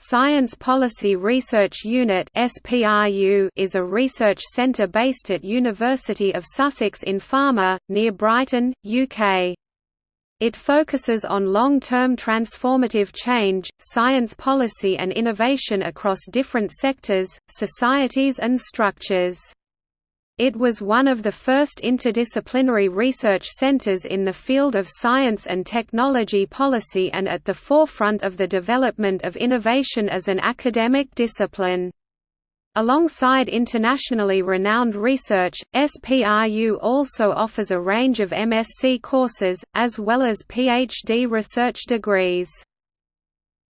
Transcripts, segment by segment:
Science Policy Research Unit is a research centre based at University of Sussex in Falmer, near Brighton, UK. It focuses on long-term transformative change, science policy and innovation across different sectors, societies and structures. It was one of the first interdisciplinary research centers in the field of science and technology policy and at the forefront of the development of innovation as an academic discipline. Alongside internationally renowned research, SPRU also offers a range of MSc courses, as well as PhD research degrees.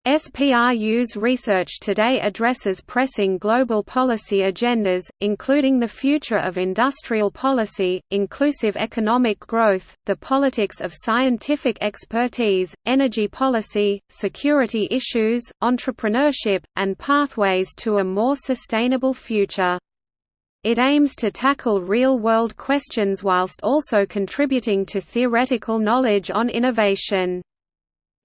SPRU's research today addresses pressing global policy agendas, including the future of industrial policy, inclusive economic growth, the politics of scientific expertise, energy policy, security issues, entrepreneurship, and pathways to a more sustainable future. It aims to tackle real-world questions whilst also contributing to theoretical knowledge on innovation.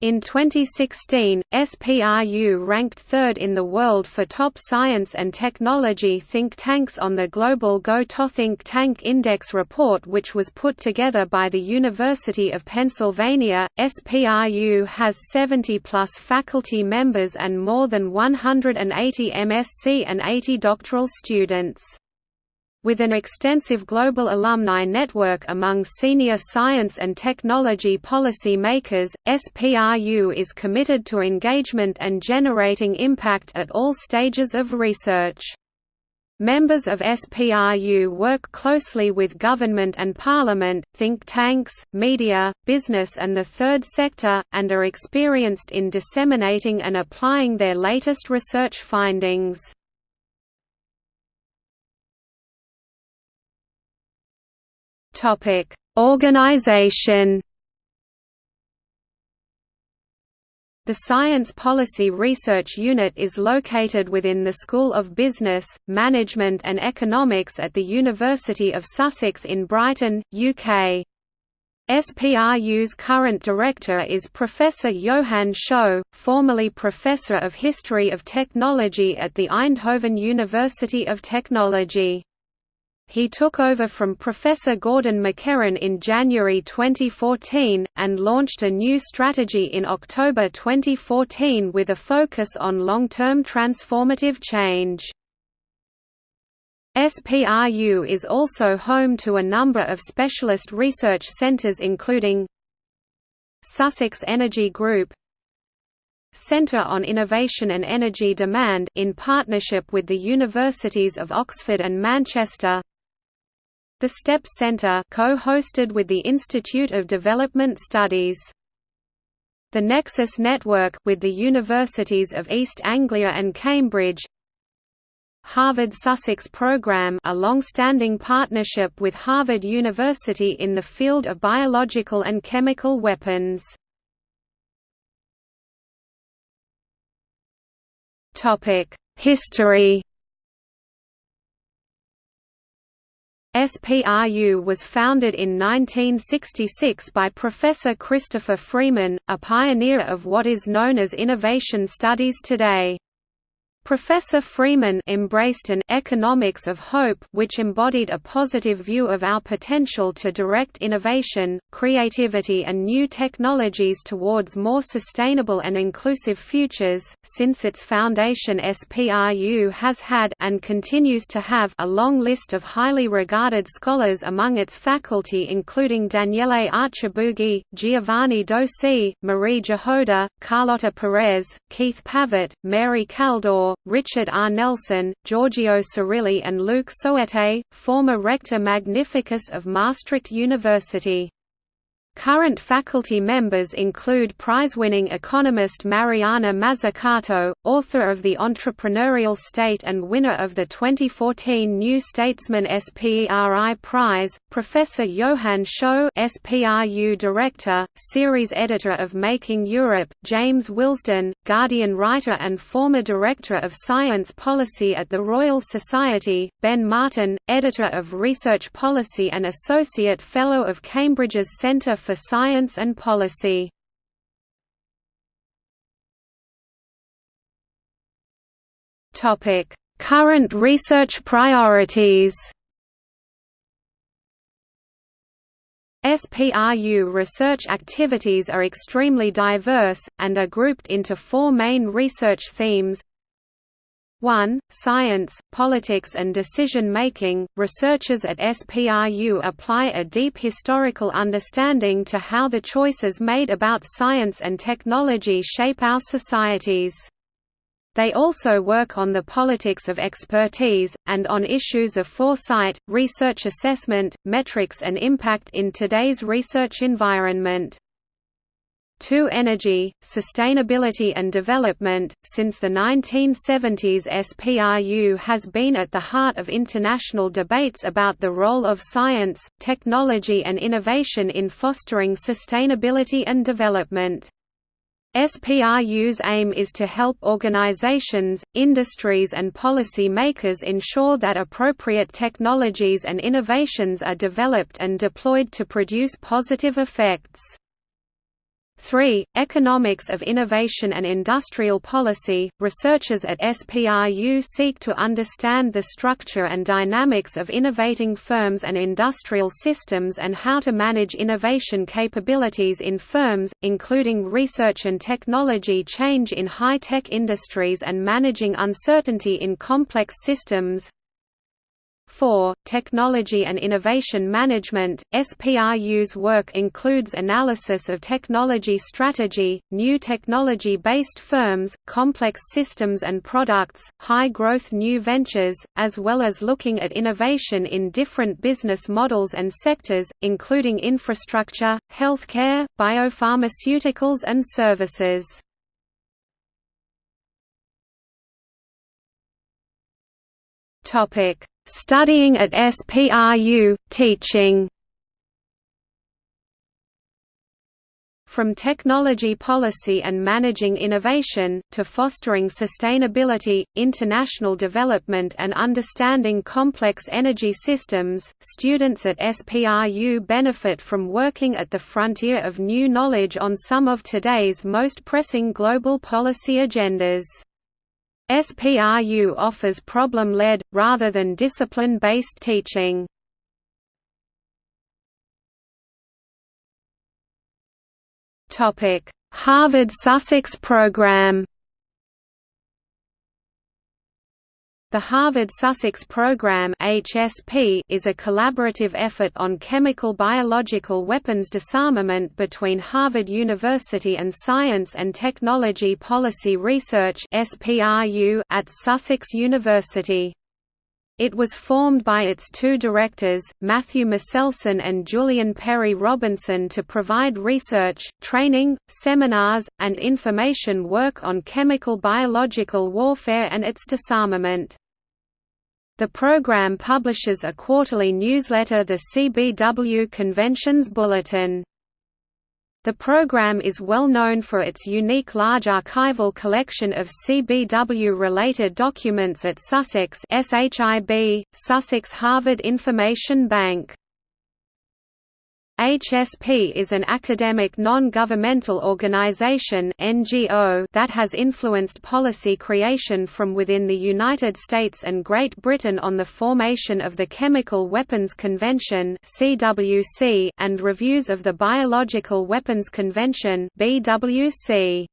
In 2016, SPRU ranked third in the world for top science and technology think tanks on the Global Go-To Think Tank Index report which was put together by the University of Pennsylvania. SPRU has 70 plus faculty members and more than 180 MSc and 80 doctoral students. With an extensive global alumni network among senior science and technology policy makers, SPRU is committed to engagement and generating impact at all stages of research. Members of SPRU work closely with government and parliament, think tanks, media, business and the third sector, and are experienced in disseminating and applying their latest research findings. Topic: Organization. The Science Policy Research Unit is located within the School of Business, Management and Economics at the University of Sussex in Brighton, UK. SPRU's current director is Professor Johan Schot, formerly Professor of History of Technology at the Eindhoven University of Technology. He took over from Professor Gordon MacKerron in January 2014, and launched a new strategy in October 2014 with a focus on long-term transformative change. SPRU is also home to a number of specialist research centres including Sussex Energy Group Centre on Innovation and Energy Demand in partnership with the Universities of Oxford and Manchester the STEP Centre co-hosted with the Institute of Development Studies. The Nexus Network with the Universities of East Anglia and Cambridge. Harvard Sussex Program a long-standing partnership with Harvard University in the field of biological and chemical weapons. History SPRU was founded in 1966 by Professor Christopher Freeman, a pioneer of what is known as innovation studies today. Professor Freeman embraced an economics of hope which embodied a positive view of our potential to direct innovation, creativity and new technologies towards more sustainable and inclusive futures. Since its foundation SPRU has had and continues to have a long list of highly regarded scholars among its faculty including Daniele Archibugi, Giovanni Dosi, Marie Jahoda, Carlotta Perez, Keith Pavitt, Mary Kaldor, Richard R. Nelson, Giorgio Sirilli and Luc Soete, former Rector Magnificus of Maastricht University. Current faculty members include prize-winning economist Mariana Mazzucato, author of The Entrepreneurial State and winner of the 2014 New Statesman SPERI Prize, Professor Johan Schot SPRU Director, Series Editor of Making Europe, James Wilsdon, Guardian writer and former Director of Science Policy at the Royal Society, Ben Martin, Editor of Research Policy and Associate Fellow of Cambridge's Centre for Science and Policy. Current research priorities SPRU research activities are extremely diverse, and are grouped into four main research themes 1. Science, politics and decision-making, researchers at SPRU apply a deep historical understanding to how the choices made about science and technology shape our societies. They also work on the politics of expertise, and on issues of foresight, research assessment, metrics and impact in today's research environment. 2 Energy, Sustainability and Development Since the 1970s SPRU has been at the heart of international debates about the role of science, technology and innovation in fostering sustainability and development. SPRU's aim is to help organizations, industries and policy makers ensure that appropriate technologies and innovations are developed and deployed to produce positive effects. 3. Economics of Innovation and Industrial Policy Researchers at SPRU seek to understand the structure and dynamics of innovating firms and industrial systems and how to manage innovation capabilities in firms, including research and technology change in high-tech industries and managing uncertainty in complex systems. 4. Technology and Innovation Management SPRU's work includes analysis of technology strategy, new technology-based firms, complex systems and products, high-growth new ventures, as well as looking at innovation in different business models and sectors, including infrastructure, healthcare, biopharmaceuticals and services. Topic Studying at SPRU, teaching From technology policy and managing innovation, to fostering sustainability, international development and understanding complex energy systems, students at SPRU benefit from working at the frontier of new knowledge on some of today's most pressing global policy agendas. SPRU offers problem-led, rather than discipline-based teaching. Harvard Sussex program The Harvard Sussex Program (HSP) is a collaborative effort on chemical biological weapons disarmament between Harvard University and Science and Technology Policy Research (SPRU) at Sussex University. It was formed by its two directors, Matthew Meselson and Julian Perry Robinson to provide research, training, seminars, and information work on chemical biological warfare and its disarmament. The program publishes a quarterly newsletter the CBW Conventions Bulletin. The program is well known for its unique large archival collection of CBW-related documents at Sussex SHIB, Sussex Harvard Information Bank. HSP is an academic non-governmental organization (NGO) that has influenced policy creation from within the United States and Great Britain on the formation of the Chemical Weapons Convention and reviews of the Biological Weapons Convention (BWC).